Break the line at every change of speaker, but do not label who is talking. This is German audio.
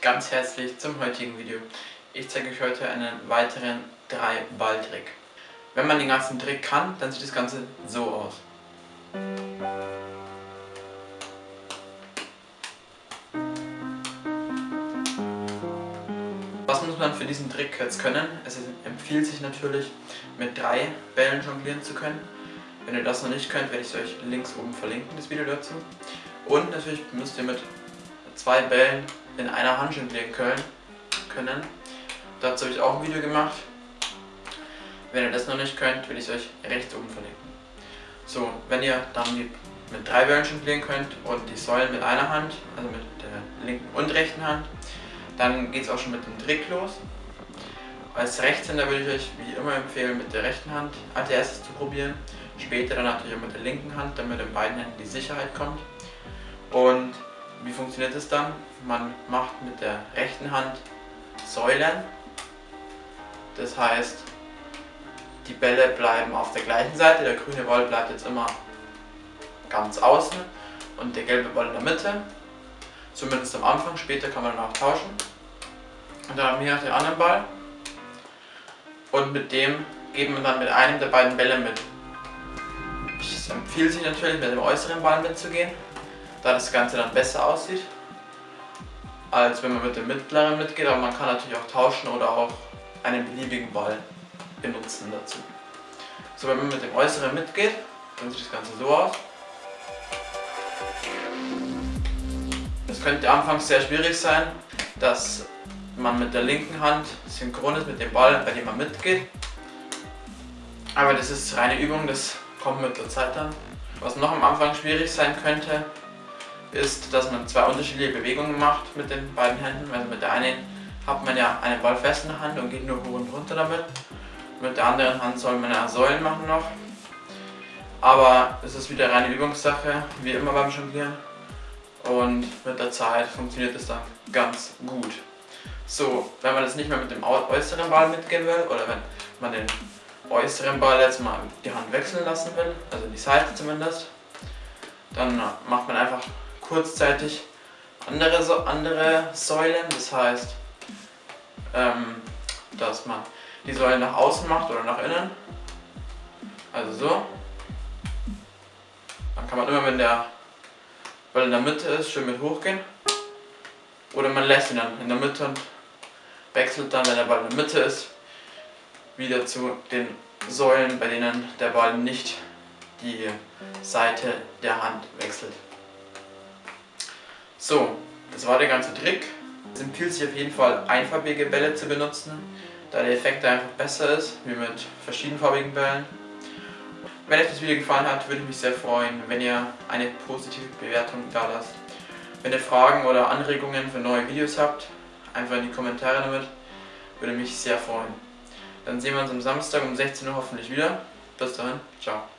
ganz herzlich zum heutigen Video. Ich zeige euch heute einen weiteren 3-Ball-Trick. Wenn man den ganzen Trick kann, dann sieht das Ganze so aus. Was muss man für diesen Trick jetzt können? Es empfiehlt sich natürlich, mit drei Bällen jonglieren zu können. Wenn ihr das noch nicht könnt, werde ich es euch links oben verlinken, das Video dazu. Und natürlich müsst ihr mit zwei Bällen in einer Hand jonglieren können. Dazu habe ich auch ein Video gemacht. Wenn ihr das noch nicht könnt, will ich es euch rechts oben verlinken. So, wenn ihr dann mit drei Bällen jonglieren könnt und die Säulen mit einer Hand, also mit der linken und rechten Hand, dann geht es auch schon mit dem Trick los. Als Rechtshänder würde ich euch wie immer empfehlen, mit der rechten Hand als erstes zu probieren. Später dann natürlich auch mit der linken Hand, damit in beiden Händen die Sicherheit kommt. Und wie funktioniert es dann? Man macht mit der rechten Hand Säulen. Das heißt, die Bälle bleiben auf der gleichen Seite. Der grüne Ball bleibt jetzt immer ganz außen und der gelbe Ball in der Mitte. Zumindest am Anfang, später kann man dann auch tauschen. Und dann haben wir noch den anderen Ball. Und mit dem geben wir dann mit einem der beiden Bälle mit. Es empfiehlt sich natürlich mit dem äußeren Ball mitzugehen da das Ganze dann besser aussieht, als wenn man mit dem mittleren mitgeht, aber man kann natürlich auch tauschen oder auch einen beliebigen Ball benutzen dazu. So, wenn man mit dem äußeren mitgeht, dann sieht das Ganze so aus. Es könnte anfangs sehr schwierig sein, dass man mit der linken Hand synchron ist mit dem Ball, bei dem man mitgeht. Aber das ist reine Übung, das kommt mit der Zeit dann. Was noch am Anfang schwierig sein könnte, ist, dass man zwei unterschiedliche Bewegungen macht mit den beiden Händen. Also mit der einen hat man ja einen Ball fest in der Hand und geht nur hoch und runter damit. Mit der anderen Hand soll man ja Säulen machen noch. Aber es ist wieder reine Übungssache, wie immer beim Jonglieren. Und mit der Zeit funktioniert es dann ganz gut. So, wenn man jetzt nicht mehr mit dem äußeren Ball mitgehen will oder wenn man den äußeren Ball jetzt mal die Hand wechseln lassen will, also die Seite zumindest, dann macht man einfach kurzzeitig andere, so andere Säulen. Das heißt, ähm, dass man die Säulen nach außen macht oder nach innen. Also so. Dann kann man immer, wenn der Ball in der Mitte ist, schön mit hochgehen. Oder man lässt ihn dann in der Mitte und wechselt dann, wenn der Ball in der Mitte ist, wieder zu den Säulen, bei denen der Ball nicht die Seite der Hand wechselt. So, das war der ganze Trick. Es empfiehlt sich auf jeden Fall einfarbige Bälle zu benutzen, da der Effekt einfach besser ist, wie mit verschiedenfarbigen Bällen. Wenn euch das Video gefallen hat, würde ich mich sehr freuen, wenn ihr eine positive Bewertung da lasst. Wenn ihr Fragen oder Anregungen für neue Videos habt, einfach in die Kommentare damit, würde mich sehr freuen. Dann sehen wir uns am Samstag um 16 Uhr hoffentlich wieder. Bis dahin, ciao.